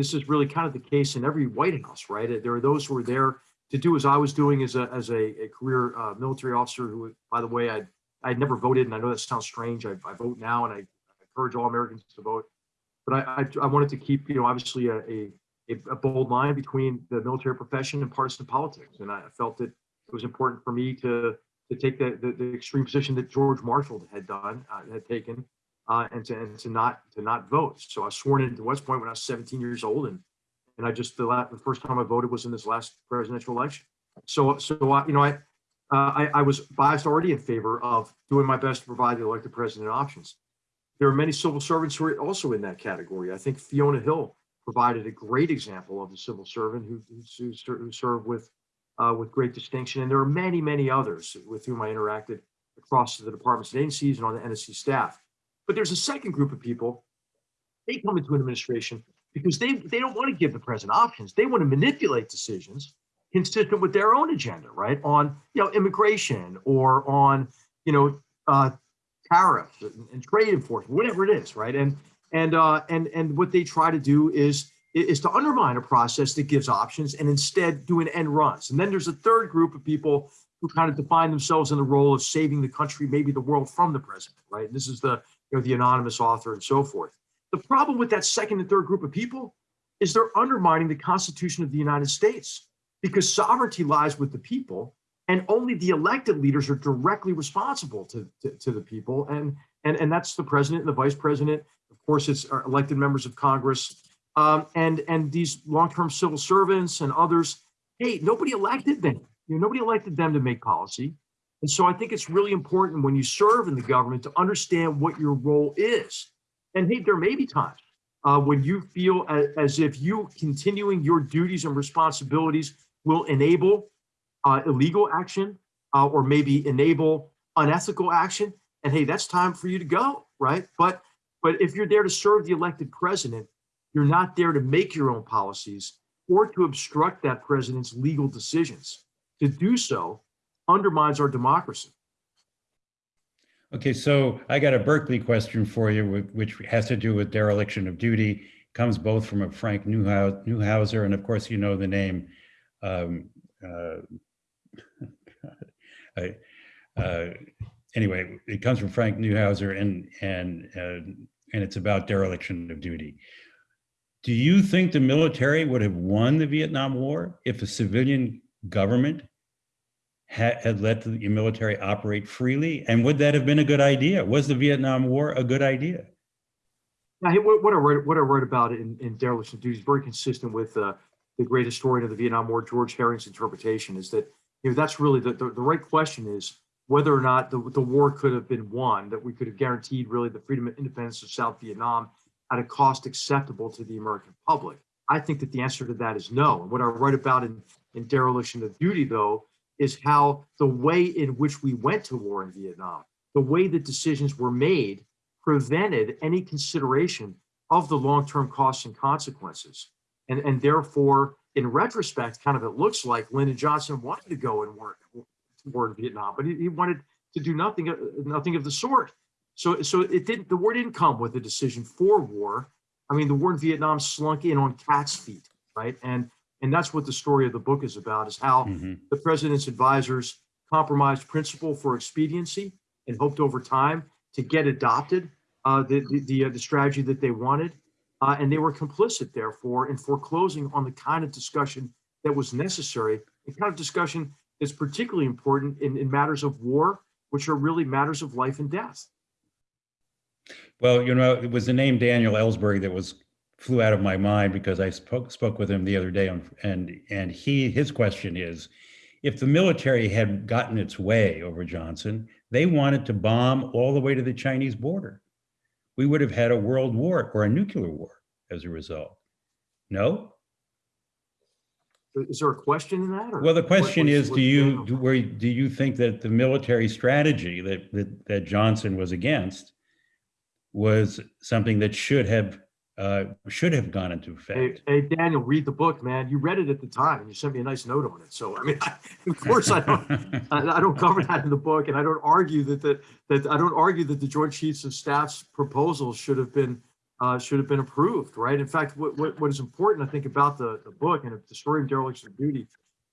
this is really kind of the case in every White House, right? There are those who are there to do as I was doing as a, as a, a career uh, military officer who, by the way, I, I never voted, and I know that sounds strange. I, I vote now, and I encourage all Americans to vote. But I, I, I wanted to keep, you know, obviously a, a, a bold line between the military profession and partisan politics. And I felt that it was important for me to, to take the, the, the extreme position that George Marshall had done, uh, had taken, uh, and to, and to not, to not vote. So I was sworn into West Point when I was 17 years old. And, and I just, the last, the first time I voted was in this last presidential election. So, so, I, you know, I, uh, I, I was biased already in favor of doing my best to provide the elected president options. There are many civil servants who are also in that category. I think Fiona Hill provided a great example of a civil servant who, who, who served with, uh, with great distinction. And there are many, many others with whom I interacted across the departments and agencies and on the NSC staff. But there's a second group of people. They come into an administration because they, they don't want to give the president options. They want to manipulate decisions consistent with their own agenda, right? On, you know, immigration or on, you know, uh, tariffs and, and trade enforcement, whatever it is, right? And and uh, and and what they try to do is is to undermine a process that gives options and instead do an end runs. And then there's a third group of people who kind of define themselves in the role of saving the country, maybe the world from the president, right? And this is the you know the anonymous author and so forth. The problem with that second and third group of people is they're undermining the Constitution of the United States because sovereignty lies with the people and only the elected leaders are directly responsible to, to, to, the people. And, and, and that's the president and the vice president. Of course, it's our elected members of Congress um, and, and these long-term civil servants and others. Hey, nobody elected them. You know, nobody elected them to make policy. And so I think it's really important when you serve in the government to understand what your role is. And hey, there may be times uh, when you feel as, as if you continuing your duties and responsibilities will enable uh, illegal action uh, or maybe enable unethical action. And hey, that's time for you to go, right? But but if you're there to serve the elected president, you're not there to make your own policies or to obstruct that president's legal decisions. To do so undermines our democracy. Okay, so I got a Berkeley question for you, which has to do with dereliction of duty. Comes both from a Frank Neuhauser, and of course, you know the name um, uh, I, uh, anyway, it comes from Frank Neuhauser and and uh, and it's about dereliction of duty. Do you think the military would have won the Vietnam War if a civilian government had, let the military operate freely? And would that have been a good idea? Was the Vietnam War a good idea? Now, what I wrote, what I wrote about in, in dereliction of duty is very consistent with uh, the great historian of the Vietnam War, George Herring's interpretation is that, you know, that's really the, the, the right question is whether or not the, the war could have been won, that we could have guaranteed really the freedom and independence of South Vietnam at a cost acceptable to the American public. I think that the answer to that is no. And what I write about in, in Dereliction of Duty, though, is how the way in which we went to war in Vietnam, the way that decisions were made prevented any consideration of the long-term costs and consequences. And, and therefore, in retrospect, kind of it looks like Lyndon Johnson wanted to go and work war in Vietnam, but he, he wanted to do nothing, nothing of the sort. So, so it didn't. The war didn't come with a decision for war. I mean, the war in Vietnam slunk in on cat's feet, right? And and that's what the story of the book is about: is how mm -hmm. the president's advisors compromised principle for expediency and hoped over time to get adopted uh, the the the, uh, the strategy that they wanted, uh, and they were complicit, therefore, in foreclosing on the kind of discussion that was necessary, the kind of discussion that's particularly important in, in matters of war, which are really matters of life and death. Well, you know, it was the name Daniel Ellsberg that was flew out of my mind because I spoke spoke with him the other day, on, and and he his question is, if the military had gotten its way over Johnson, they wanted to bomb all the way to the Chinese border we would have had a world war or a nuclear war as a result. No? Is there a question in that? well, the question what, is, do you do, where, do you think that the military strategy that, that, that Johnson was against was something that should have uh, should have gone into effect. Hey, hey, Daniel, read the book, man. You read it at the time, and you sent me a nice note on it. So, I mean, I, of course, I don't, I, I, don't cover that in the book, and I don't argue that that that I don't argue that the Joint Chiefs of Staff's proposal should have been uh, should have been approved, right? In fact, what, what, what is important, I think, about the, the book and the story of dereliction of duty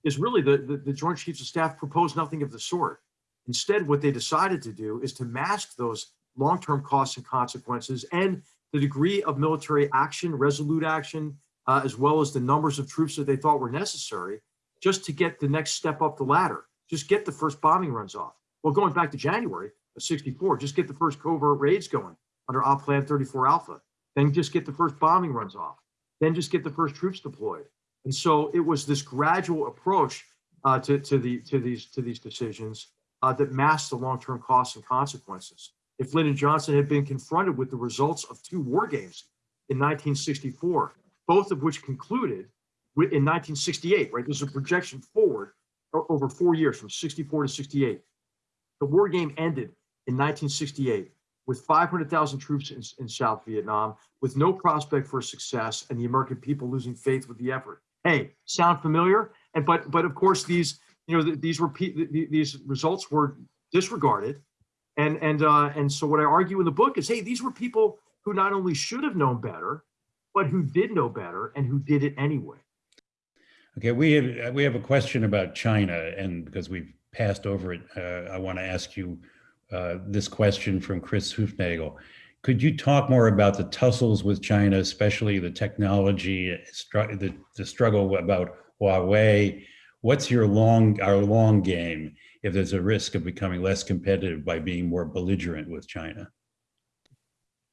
is really the, the, the Joint Chiefs of Staff proposed nothing of the sort. Instead, what they decided to do is to mask those long-term costs and consequences and the degree of military action, resolute action, uh, as well as the numbers of troops that they thought were necessary just to get the next step up the ladder, just get the first bombing runs off. Well, going back to January of 64, just get the first covert raids going under Op Plan 34 Alpha, then just get the first bombing runs off, then just get the first troops deployed. And so it was this gradual approach uh, to, to, the, to, these, to these decisions uh, that masked the long-term costs and consequences. If Lyndon Johnson had been confronted with the results of two war games in 1964, both of which concluded in 1968, right? There's a projection forward over four years from 64 to 68. The war game ended in 1968 with 500,000 troops in, in South Vietnam, with no prospect for success, and the American people losing faith with the effort. Hey, sound familiar? And but but of course these you know th- these repeat pe- th- th- these results were disregarded, and and uh, and so what I argue in the book is, hey, these were people who not only should have known better, but who did know better and who did it anyway. Okay, we have, we have a question about China, and because we've passed over it, uh, I want to ask you uh, this question from Chris Hufnagel. Could you talk more about the tussles with China, especially the technology, the, the struggle about Huawei? What's your long, our long game if there's a risk of becoming less competitive by being more belligerent with China?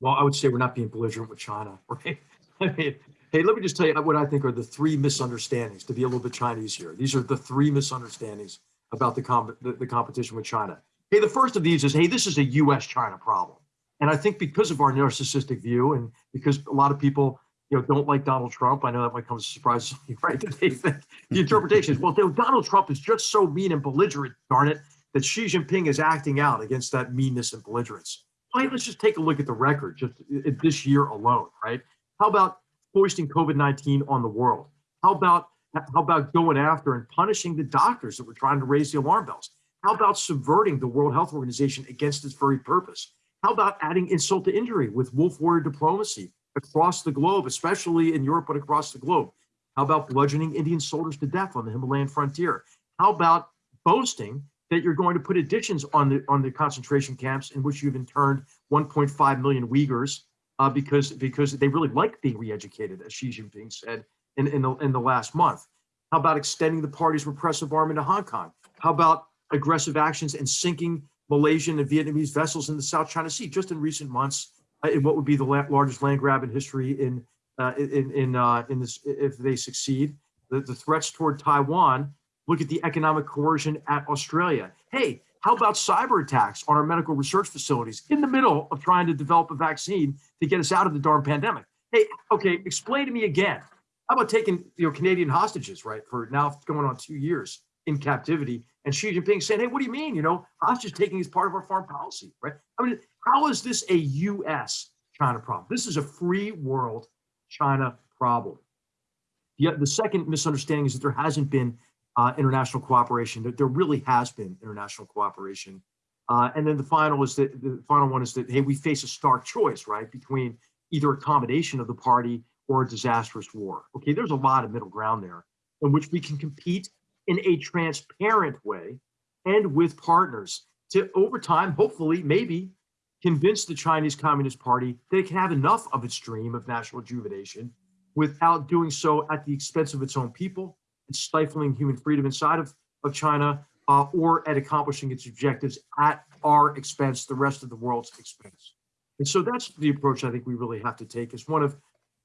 Well, I would say we're not being belligerent with China, right? I mean, hey, let me just tell you what I think are the three misunderstandings. To be a little bit Chinese here, these are the three misunderstandings about the comp- the, the competition with China. Hey, the first of these is, hey, this is a U.S.-China problem, and I think because of our narcissistic view, and because a lot of people, you know, don't like Donald Trump. I know that might come as a surprise, to you, right? They think the interpretation is, well, Donald Trump is just so mean and belligerent, darn it, that Xi Jinping is acting out against that meanness and belligerence. Right, let's just take a look at the record just i- this year alone, right? How about foisting COVID-19 on the world? How about how about going after and punishing the doctors that were trying to raise the alarm bells? How about subverting the World Health Organization against its very purpose? How about adding insult to injury with wolf warrior diplomacy across the globe, especially in Europe, but across the globe? How about bludgeoning Indian soldiers to death on the Himalayan frontier? How about boasting that you're going to put additions on the on the concentration camps in which you've interned 1.5 million Uyghurs uh, because because they really like being re-educated, as Xi Jinping said in in the, in the last month. How about extending the party's repressive arm into Hong Kong? How about aggressive actions and sinking Malaysian and Vietnamese vessels in the South China Sea just in recent months in what would be the la- largest land grab in history in uh, in in uh, in this if they succeed. The, the threats toward Taiwan. Look at the economic coercion at Australia. Hey, how about cyber attacks on our medical research facilities in the middle of trying to develop a vaccine to get us out of the darn pandemic? Hey, okay, explain to me again. How about taking you know Canadian hostages, right, for now going on two years in captivity, and Xi Jinping saying, "Hey, what do you mean? You know, hostage taking is part of our foreign policy, right? I mean, how is this a U.S. China problem? This is a free world China problem. The, the second misunderstanding is that there hasn't been uh, international cooperation. That there really has been international cooperation. Uh, and then the final is that the final one is that hey, we face a stark choice, right, between either accommodation of the party or a disastrous war. Okay, there's a lot of middle ground there in which we can compete in a transparent way and with partners to over time, hopefully, maybe convince the Chinese Communist Party that it can have enough of its dream of national rejuvenation without doing so at the expense of its own people and stifling human freedom inside of, of China uh, or at accomplishing its objectives at our expense, the rest of the world's expense. And so that's the approach I think we really have to take is one of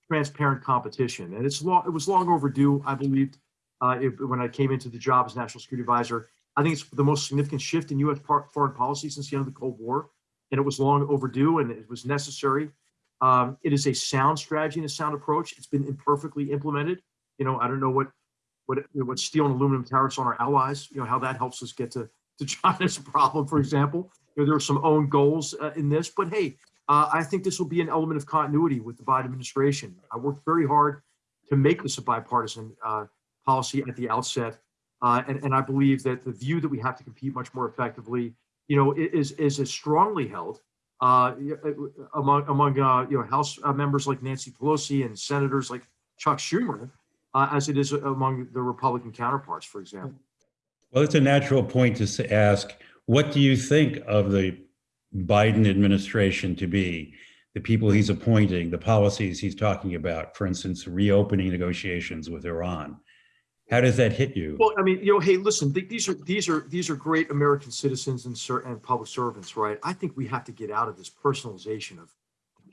transparent competition. And it's long, it was long overdue, I believed, uh, when I came into the job as national security advisor. I think it's the most significant shift in U.S. foreign policy since the end of the Cold War, and it was long overdue and it was necessary. Um, it is a sound strategy and a sound approach. It's been imperfectly implemented. You know, I don't know what what what steel and aluminum tariffs on our allies. You know how that helps us get to to China's problem, for example. You know, there are some own goals uh, in this, but hey, uh, I think this will be an element of continuity with the Biden administration. I worked very hard to make this a bipartisan uh, policy at the outset, uh, and and I believe that the view that we have to compete much more effectively, you know, is is as strongly held uh, uh, among, among, uh, you know, House uh, members like Nancy Pelosi and senators like Chuck Schumer, uh, as it is among the Republican counterparts, for example. Well, it's a natural point to ask, what do you think of the Biden administration to be? The people he's appointing, the policies he's talking about, for instance, reopening negotiations with Iran. How does that hit you? Well, I mean, you know, hey, listen, th- these are these are these are great American citizens and and public servants, right? I think we have to get out of this personalization of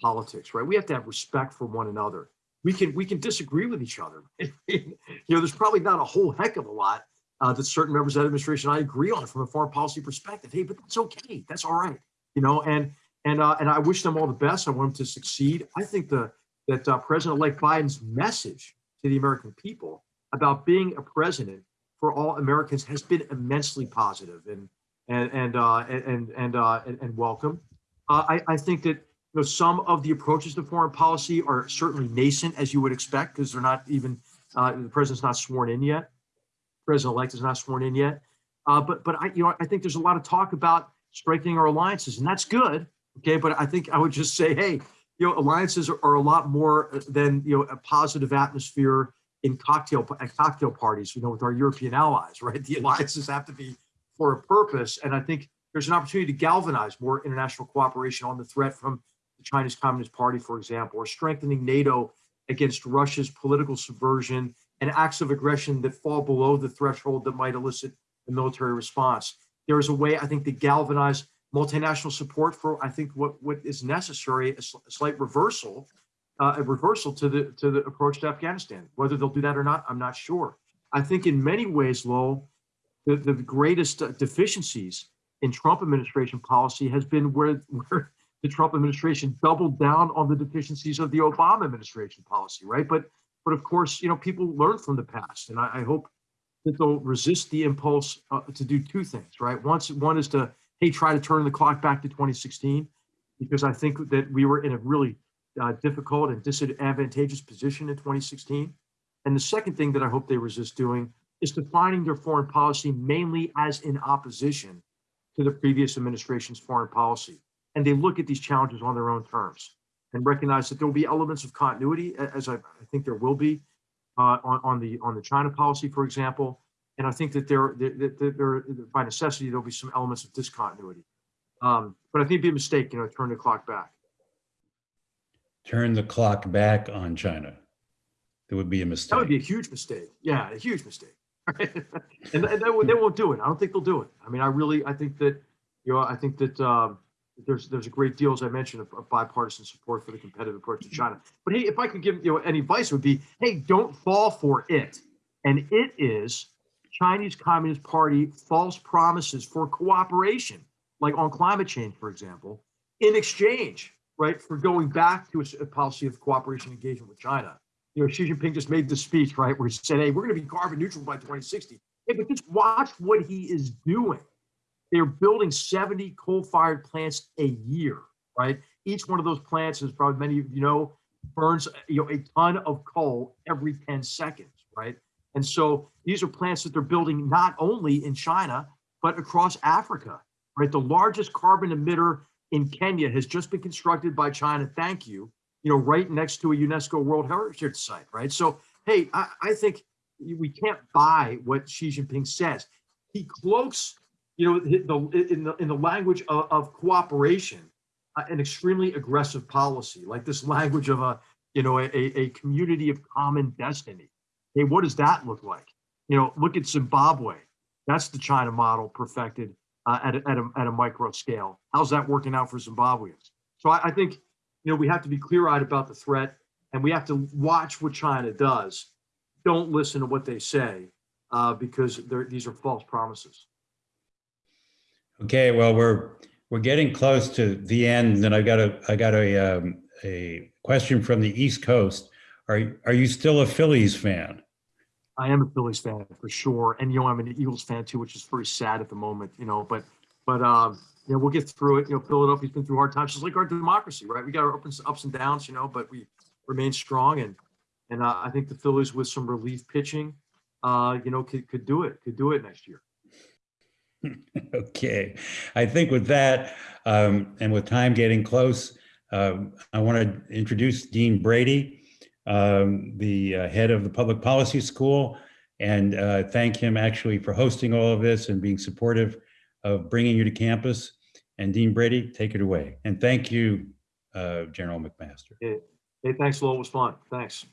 politics, right? We have to have respect for one another. We can we can disagree with each other. you know, there's probably not a whole heck of a lot uh, that certain members of the administration I agree on from a foreign policy perspective. Hey, but that's okay. That's all right. You know, and and uh, and I wish them all the best. I want them to succeed. I think the that uh, President-elect Biden's message to the American people about being a president for all Americans has been immensely positive and and and uh, and and uh, and, and welcome. Uh, I, I think that you know some of the approaches to foreign policy are certainly nascent, as you would expect, because they're not even uh, the president's not sworn in yet. President-elect is not sworn in yet. Uh, but but I you know I think there's a lot of talk about strengthening our alliances, and that's good. Okay, but I think I would just say, hey, you know, alliances are, are a lot more than you know a positive atmosphere in cocktail at cocktail parties, you know, with our European allies, right? The alliances have to be for a purpose, and I think there's an opportunity to galvanize more international cooperation on the threat from the Chinese Communist Party, for example, or strengthening NATO against Russia's political subversion and acts of aggression that fall below the threshold that might elicit a military response. There is a way, I think, to galvanize multinational support for, I think, what what is necessary, a sl- a slight reversal uh, a reversal to the to the approach to Afghanistan. Whether they'll do that or not, I'm not sure. I think in many ways, Lowell, the, the greatest uh, deficiencies in Trump administration policy has been where, where the Trump administration doubled down on the deficiencies of the Obama administration policy, right? But but of course, you know, people learn from the past, and I, I hope that they'll resist the impulse uh, to do two things, right? Once one is to hey, try to turn the clock back to 2016, because I think that we were in a really uh, difficult and disadvantageous position in 2016. And the second thing that I hope they resist doing is defining their foreign policy mainly as in opposition to the previous administration's foreign policy. And they look at these challenges on their own terms and recognize that there will be elements of continuity, as I, I think there will be uh, on, on the on the China policy, for example. And I think that there, that there, there, by necessity, there'll be some elements of discontinuity. Um, but I think it'd be a mistake, you know, to turn the clock back. Turn the clock back on China. That would be a mistake. That would be a huge mistake. Yeah, a huge mistake. and, they, won't- they won't do it. I don't think they'll do it. I mean, I really, I think that, you know, I think that um, there's there's a great deal, as I mentioned, of, of bipartisan support for the competitive approach to China. But hey, if I could give you know any advice, it would be, hey, don't fall for it. And it is Chinese Communist Party false promises for cooperation, like on climate change, for example, in exchange, right, for going back to a policy of cooperation and engagement with China you know, Xi Jinping just made the speech, right, where he said, hey, we're going to be carbon neutral by 2060. Hey, but just watch what he is doing. They're building 70 coal-fired plants a year, right? Each one of those plants, as probably many of you know, burns you know a ton of coal every 10 seconds, right? And so these are plants that they're building not only in China, but across Africa, right? The largest carbon emitter in Kenya has just been constructed by China. Thank you you know, right next to a UNESCO World Heritage Site, right? So, hey, I, I think we can't buy what Xi Jinping says. He cloaks, you know, the, in the in the language of, of cooperation, uh, an extremely aggressive policy, like this language of a, you know, a, a community of common destiny. Hey, what does that look like? You know, look at Zimbabwe. That's the China model perfected uh, at, a, at, a, at a micro scale. How's that working out for Zimbabweans? So I, I think you know, we have to be clear-eyed about the threat and we have to watch what China does. Don't listen to what they say uh, because these are false promises. Okay, well, we're, we're getting close to the end and I've got a, I got a, um, a question from the East Coast. Are, are you still a Phillies fan? I am a Phillies fan for sure, and you know I'm an Eagles fan too, which is very sad at the moment. You know, but but um, you know we'll get through it. You know, Philadelphia's been through hard times, just like our democracy, right? We got our ups ups and downs, you know, but we remain strong, and and uh, I think the Phillies with some relief pitching, uh, you know, could could do it, could do it next year. Okay, I think with that, um, and with time getting close, um, I want to introduce Dean Brady, um, the uh, head of the Public Policy School, and uh, thank him actually for hosting all of this and being supportive of bringing you to campus. And Dean Brady, take it away. And thank you, uh, General McMaster. Hey, thanks, Lowell. It was fun. Thanks.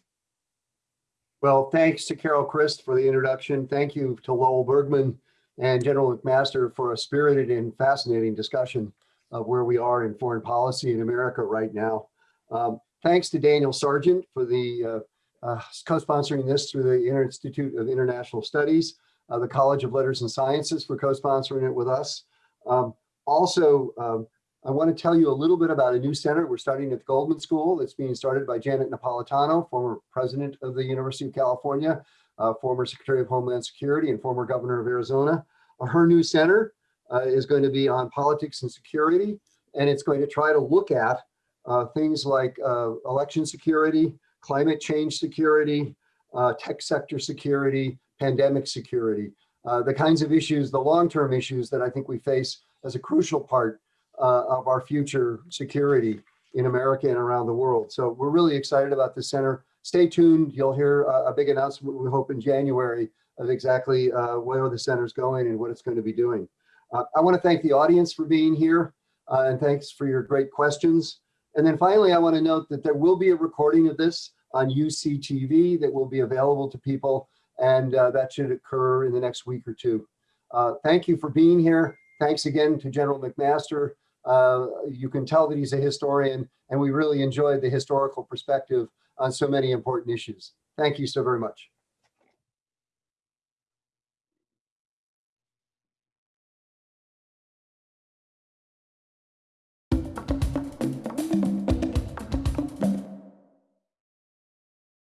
Well, thanks to Carol Christ for the introduction. Thank you to Lowell Bergman and General McMaster for a spirited and fascinating discussion of where we are in foreign policy in America right now. Um, Thanks to Daniel Sargent for the uh, uh, co-sponsoring this through the Institute of International Studies, uh, the College of Letters and Sciences for co-sponsoring it with us. Um, Also, um, I want to tell you a little bit about a new center we're starting at the Goldman School that's being started by Janet Napolitano, former president of the University of California, uh, former Secretary of Homeland Security and former governor of Arizona. Uh, her new center uh, is going to be on politics and security, and it's going to try to look at things like uh, election security, climate change security, uh, tech sector security, pandemic security, uh, the kinds of issues, the long-term issues that I think we face as a crucial part uh, of our future security in America and around the world. So we're really excited about this center. Stay tuned. You'll hear a, a big announcement, we hope in January, of exactly uh, where the center's going and what it's going to be doing. Uh, I want to thank the audience for being here uh, and thanks for your great questions. And then finally, I want to note that there will be a recording of this on UCTV that will be available to people and uh, that should occur in the next week or two. Uh, thank you for being here. Thanks again to General McMaster. Uh, you can tell that he's a historian and we really enjoyed the historical perspective on so many important issues. Thank you so very much.